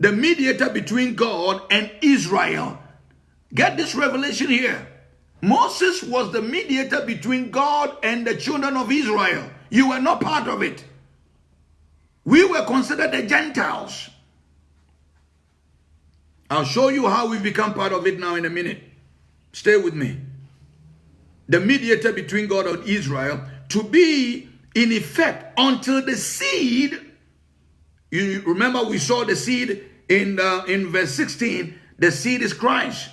[SPEAKER 1] The mediator between God and Israel Get this revelation here. Moses was the mediator between God and the children of Israel. You were not part of it. We were considered the Gentiles. I'll show you how we become part of it now in a minute. Stay with me. The mediator between God and Israel to be in effect until the seed. You remember we saw the seed in uh, in verse 16. The seed is Christ.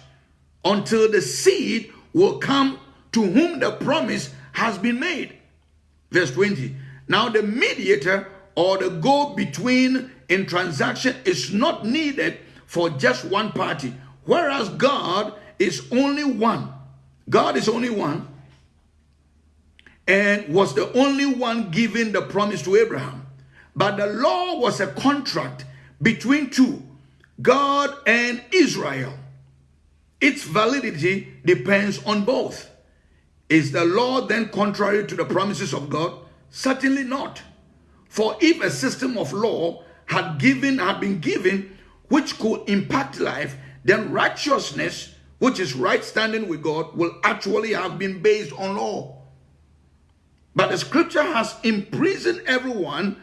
[SPEAKER 1] Until the seed will come to whom the promise has been made. Verse 20. Now the mediator or the go between in transaction is not needed for just one party, whereas God is only one. God is only one and was the only one giving the promise to Abraham. But the law was a contract between two, God and Israel. Its validity depends on both. Is the law then contrary to the promises of God? Certainly not. For if a system of law had given had been given which could impact life, then righteousness, which is right standing with God, will actually have been based on law. But the scripture has imprisoned everyone,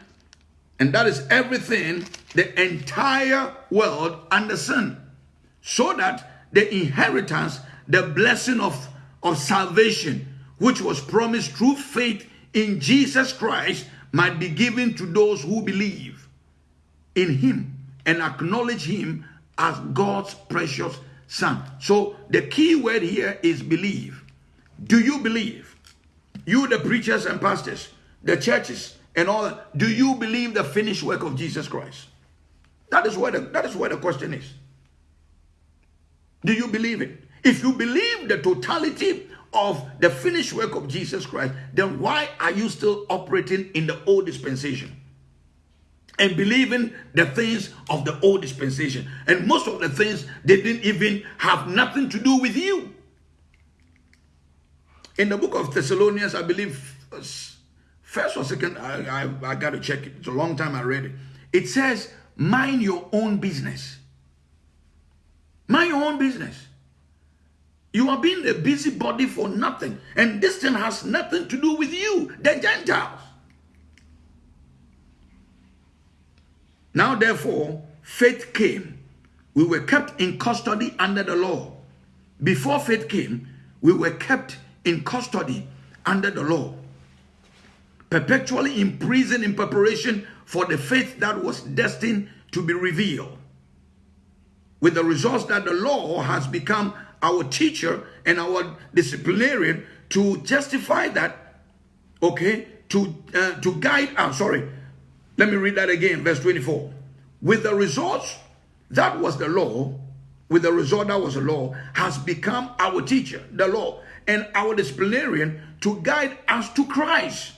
[SPEAKER 1] and that is everything, the entire world under sin, so that the inheritance, the blessing of, of salvation, which was promised through faith in Jesus Christ, might be given to those who believe in him and acknowledge him as God's precious son. So the key word here is believe. Do you believe? You, the preachers and pastors, the churches, and all do you believe the finished work of Jesus Christ? That is where the, that is where the question is. Do you believe it? If you believe the totality of the finished work of Jesus Christ, then why are you still operating in the old dispensation? And believing the things of the old dispensation. And most of the things, they didn't even have nothing to do with you. In the book of Thessalonians, I believe, first or second, I, I, I got to check it. It's a long time I read it. It says, mind your own business. Mind your own business. You are being a busybody for nothing. And this thing has nothing to do with you, the Gentiles. Now, therefore, faith came. We were kept in custody under the law. Before faith came, we were kept in custody under the law, perpetually imprisoned in preparation for the faith that was destined to be revealed with the results that the law has become our teacher and our disciplinarian to justify that, okay, to, uh, to guide, I'm sorry, let me read that again, verse 24. With the results, that was the law, with the result that was the law, has become our teacher, the law, and our disciplinarian to guide us to Christ,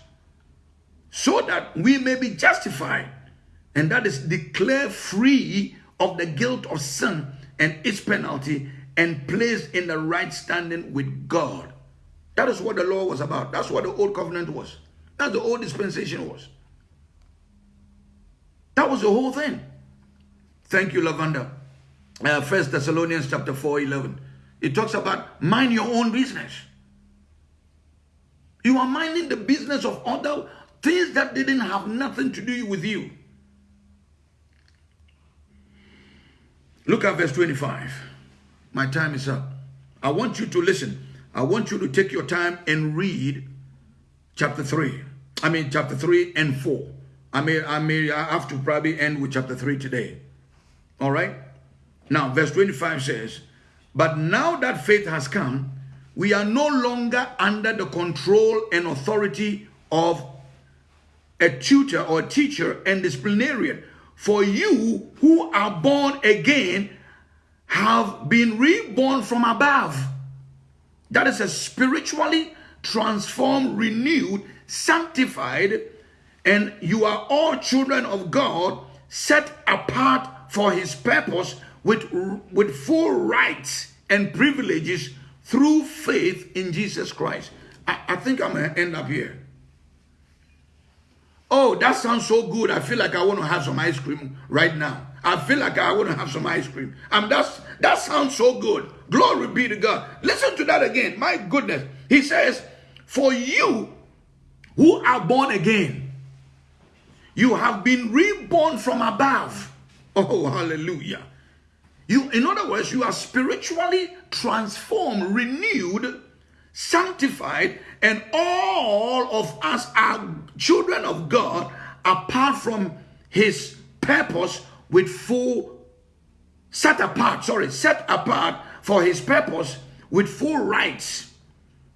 [SPEAKER 1] so that we may be justified, and that is declared free of the guilt of sin and its penalty and placed in the right standing with God. That is what the law was about. That's what the old covenant was. That's the old dispensation was. That was the whole thing. Thank you, Lavanda. Uh, First Thessalonians chapter 4, 11. It talks about mind your own business. You are minding the business of other things that didn't have nothing to do with you. Look at verse 25. My time is up. I want you to listen. I want you to take your time and read chapter 3. I mean chapter 3 and 4. I may I may I have to probably end with chapter 3 today. All right? Now verse 25 says, "But now that faith has come, we are no longer under the control and authority of a tutor or a teacher and disciplinarian for you who are born again have been reborn from above. That is a spiritually transformed, renewed, sanctified, and you are all children of God, set apart for his purpose with, with full rights and privileges through faith in Jesus Christ. I, I think I'm going to end up here. Oh, that sounds so good. I feel like I want to have some ice cream right now. I feel like I want to have some ice cream. And that's that sounds so good. Glory be to God. Listen to that again. My goodness. He says, For you who are born again, you have been reborn from above. Oh, hallelujah. You, in other words, you are spiritually transformed, renewed, sanctified, and all of us are children of God apart from his purpose with full set apart, sorry, set apart for his purpose with full rights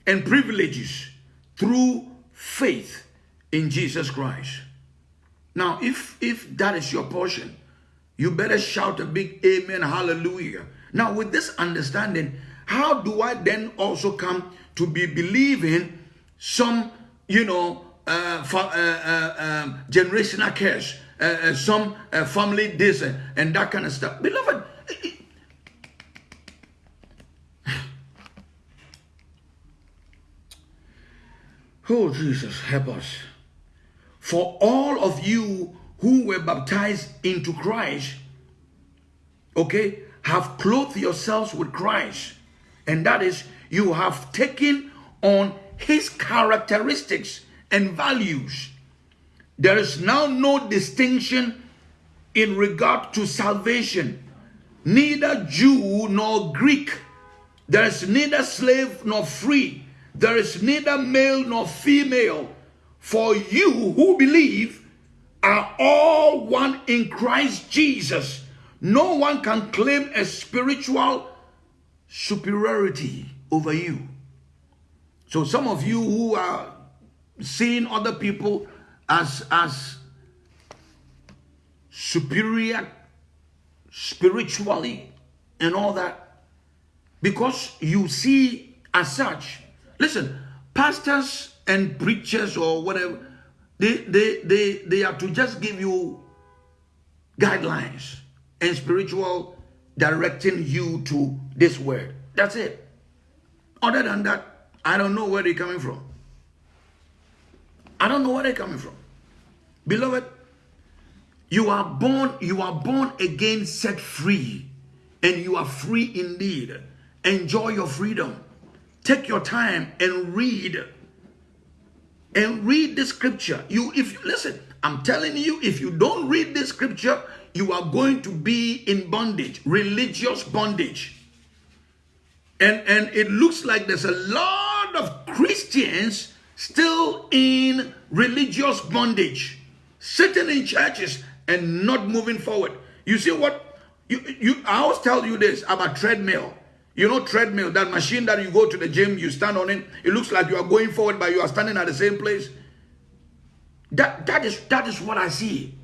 [SPEAKER 1] and privileges through faith in Jesus Christ. Now, if if that is your portion, you better shout a big amen, hallelujah. Now, with this understanding, how do I then also come to be believing some, you know, uh, for, uh, uh, um, generational curse, uh, uh, some uh, family this and that kind of stuff? Beloved, oh Jesus, help us. For all of you who were baptized into Christ, okay, have clothed yourselves with Christ. And that is, you have taken on his characteristics and values. There is now no distinction in regard to salvation, neither Jew nor Greek. There is neither slave nor free. There is neither male nor female. For you who believe are all one in Christ Jesus. No one can claim a spiritual superiority over you. So some of you who are seeing other people as as superior spiritually and all that because you see as such listen pastors and preachers or whatever, they, they, they, they are to just give you guidelines and spiritual directing you to this word. That's it. Other than that, I don't know where they're coming from. I don't know where they're coming from. Beloved, you are born, you are born again, set free, and you are free indeed. Enjoy your freedom. Take your time and read and read the scripture. You, if you listen, I'm telling you, if you don't read the scripture, you are going to be in bondage, religious bondage. And, and it looks like there's a lot of Christians still in religious bondage, sitting in churches and not moving forward. You see what? You, you, I always tell you this about treadmill. You know treadmill, that machine that you go to the gym, you stand on it, it looks like you are going forward, but you are standing at the same place. That, that, is, that is what I see.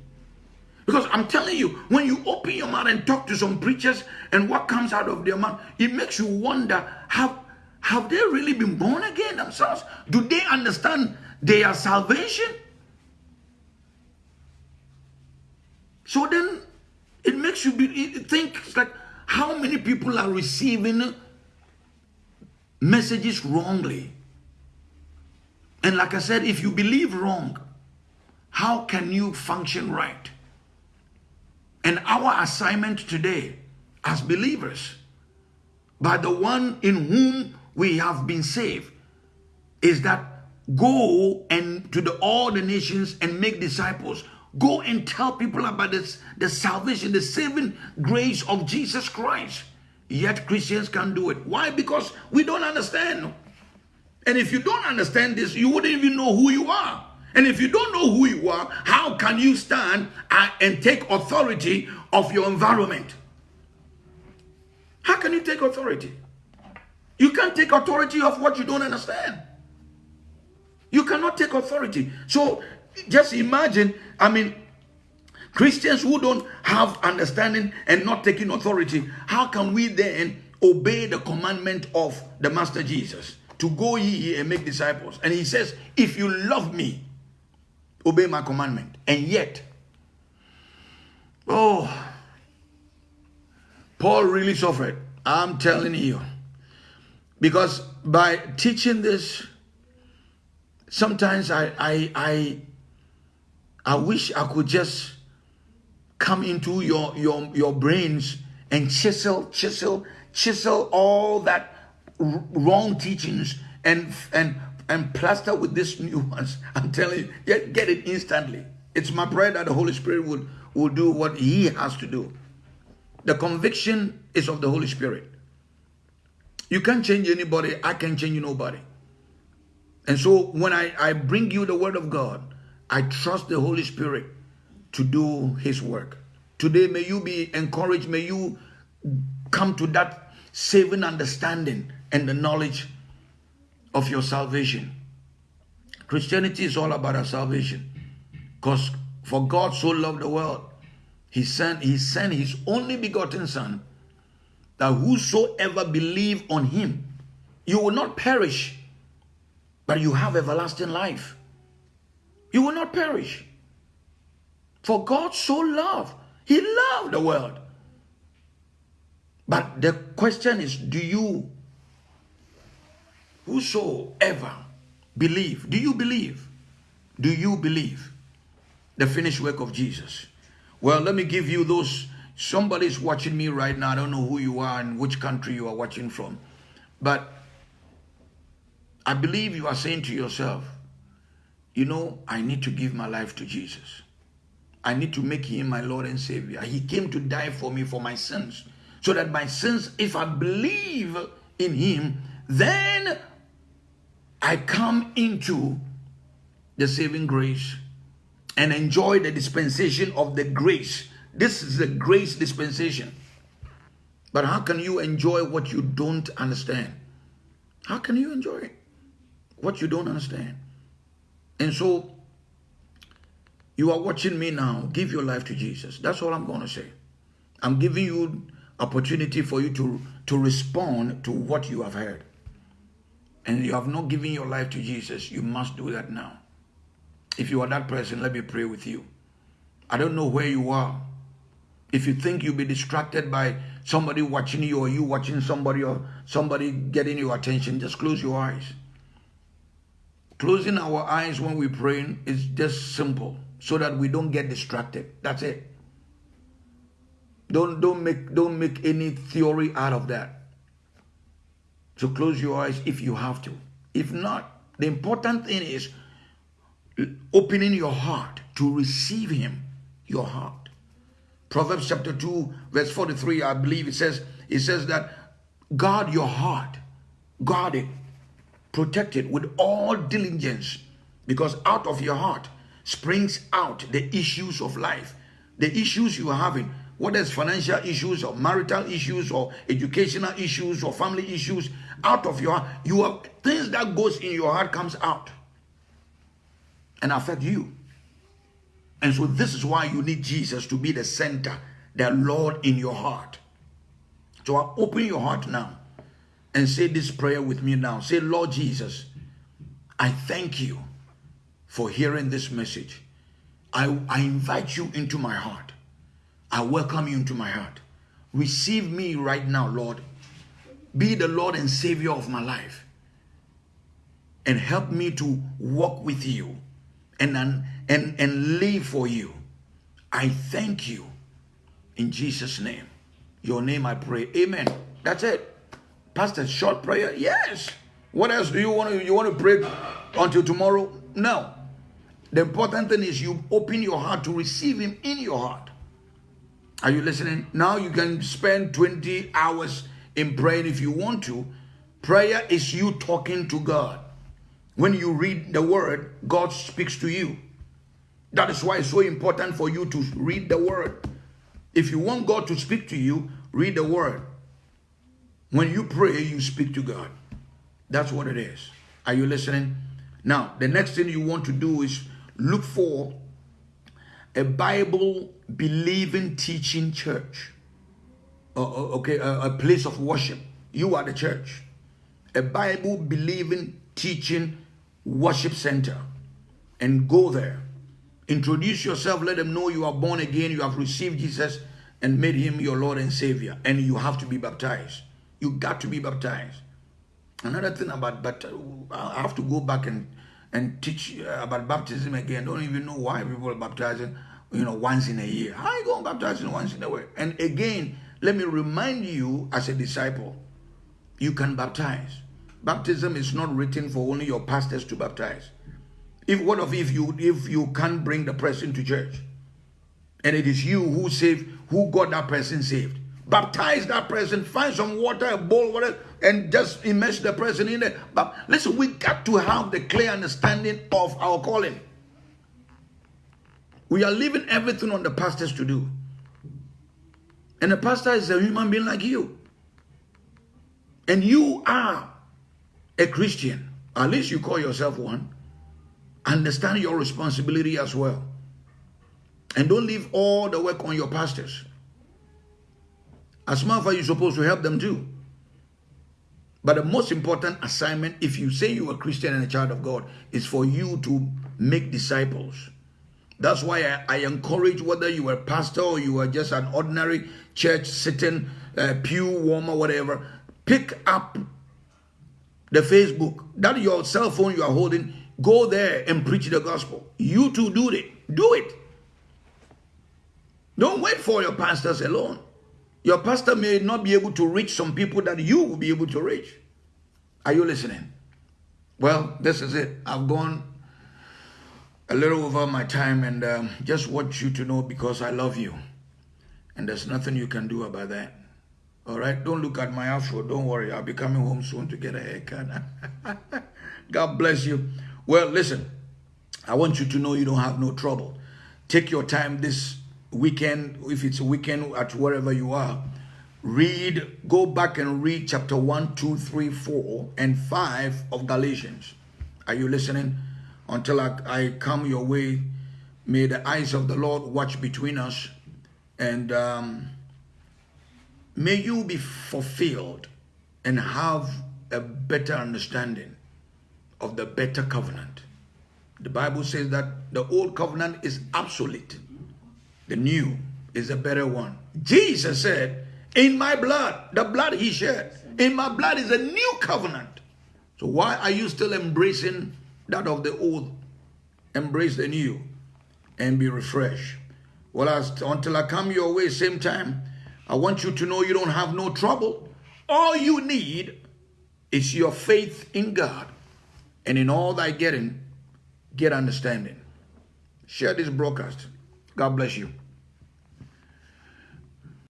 [SPEAKER 1] Because I'm telling you, when you open your mouth and talk to some preachers and what comes out of their mouth, it makes you wonder, have, have they really been born again themselves? Do they understand their salvation? So then it makes you be, think, it's like, how many people are receiving messages wrongly? And like I said, if you believe wrong, how can you function right? And our assignment today as believers, by the one in whom we have been saved, is that go and to the, all the nations and make disciples Go and tell people about this, the salvation, the saving grace of Jesus Christ. Yet Christians can't do it. Why? Because we don't understand. And if you don't understand this, you wouldn't even know who you are. And if you don't know who you are, how can you stand and take authority of your environment? How can you take authority? You can't take authority of what you don't understand. You cannot take authority. So just imagine, I mean, Christians who don't have understanding and not taking authority, how can we then obey the commandment of the Master Jesus to go ye and make disciples? And he says, if you love me, obey my commandment. And yet, oh, Paul really suffered. I'm telling you. Because by teaching this, sometimes I, I, I I wish I could just come into your your your brains and chisel chisel chisel all that wrong teachings and and and plaster with this new ones. I'm telling you get, get it instantly. It's my prayer that the holy spirit would will do what he has to do. The conviction is of the holy spirit. You can't change anybody. I can't change nobody. And so when i i bring you the word of god i trust the holy spirit to do his work. Today, may you be encouraged. May you come to that saving understanding and the knowledge of your salvation. Christianity is all about our salvation. Because for God so loved the world, he sent, he sent his only begotten son, that whosoever believe on him, you will not perish, but you have everlasting life. You will not perish. For God so loved, He loved the world. But the question is, do you, whosoever, believe? Do you believe? Do you believe the finished work of Jesus? Well, let me give you those. Somebody's watching me right now. I don't know who you are and which country you are watching from. But I believe you are saying to yourself, you know, I need to give my life to Jesus. I need to make him my Lord and Savior. He came to die for me for my sins. So that my sins, if I believe in him, then I come into the saving grace and enjoy the dispensation of the grace. This is the grace dispensation. But how can you enjoy what you don't understand? How can you enjoy what you don't understand? And so you are watching me now. Give your life to Jesus. That's all I'm going to say. I'm giving you opportunity for you to, to respond to what you have heard. And you have not given your life to Jesus. You must do that now. If you are that person, let me pray with you. I don't know where you are. If you think you'll be distracted by somebody watching you or you watching somebody or somebody getting your attention, just close your eyes. Closing our eyes when we're praying is just simple so that we don't get distracted. That's it. Don't don't make don't make any theory out of that. So close your eyes if you have to. If not, the important thing is opening your heart to receive him, your heart. Proverbs chapter 2, verse 43, I believe it says, it says that guard your heart, guard it, protect it with all diligence, because out of your heart springs out the issues of life, the issues you are having, whether it's financial issues or marital issues or educational issues or family issues, out of your you have things that goes in your heart comes out and affect you. And so this is why you need Jesus to be the center, the Lord in your heart. So I open your heart now and say this prayer with me now. Say, Lord Jesus, I thank you for hearing this message. I, I invite you into my heart. I welcome you into my heart. Receive me right now, Lord. Be the Lord and Savior of my life. And help me to walk with you and, and, and, live for you. I thank you in Jesus' name. Your name I pray. Amen. That's it. Pastor, short prayer? Yes. What else do you want to you want to pray until tomorrow? No. The important thing is you open your heart to receive him in your heart. Are you listening? Now you can spend 20 hours in praying if you want to. Prayer is you talking to God. When you read the word, God speaks to you. That is why it's so important for you to read the word. If you want God to speak to you, read the word. When you pray, you speak to God. That's what it is. Are you listening? Now, the next thing you want to do is look for a Bible believing teaching church. Uh, okay, a, a place of worship. You are the church. A Bible believing teaching worship center. And go there. Introduce yourself. Let them know you are born again. You have received Jesus and made him your Lord and Savior. And you have to be baptized. You got to be baptized. Another thing about but I have to go back and and teach uh, about baptism again. Don't even know why people are baptizing. you know, once in a year. How you going baptizing once in a year? And again, let me remind you as a disciple, you can baptize. Baptism is not written for only your pastors to baptize. If what of if you if you can't bring the person to church, and it is you who saved, who got that person saved, baptize that person, find some water, a bowl, whatever, and just immerse the person in it. But listen, we got to have the clear understanding of our calling. We are leaving everything on the pastors to do. And the pastor is a human being like you. And you are a Christian. At least you call yourself one. Understand your responsibility as well. And don't leave all the work on your pastors. As a matter of fact, you're supposed to help them do. But the most important assignment, if you say you're a Christian and a child of God, is for you to make disciples. That's why I, I encourage whether you are a pastor or you are just an ordinary church sitting, uh, pew warmer, whatever, pick up the Facebook, that your cell phone you are holding, go there and preach the gospel. You too do it. Do it. Don't wait for your pastors alone. Your pastor may not be able to reach some people that you will be able to reach. Are you listening? Well, this is it. I've gone a little over my time and um, just want you to know because I love you. And there's nothing you can do about that. All right, don't look at my afro. Don't worry, I'll be coming home soon to get a haircut. God bless you. Well, listen, I want you to know you don't have no trouble. Take your time this weekend, if it's a weekend at wherever you are. Read, go back and read chapter 1, 2, 3, 4, and 5 of Galatians. Are you listening? Until I, I come your way, may the eyes of the Lord watch between us and. Um, May you be fulfilled and have a better understanding of the better covenant. The Bible says that the old covenant is obsolete. The new is a better one. Jesus said, in my blood, the blood he shed, in my blood is a new covenant. So why are you still embracing that of the old? Embrace the new and be refreshed. Well, as, until I come your way, same time, I want you to know you don't have no trouble. All you need is your faith in God. And in all thy getting, get understanding. Share this broadcast. God bless you.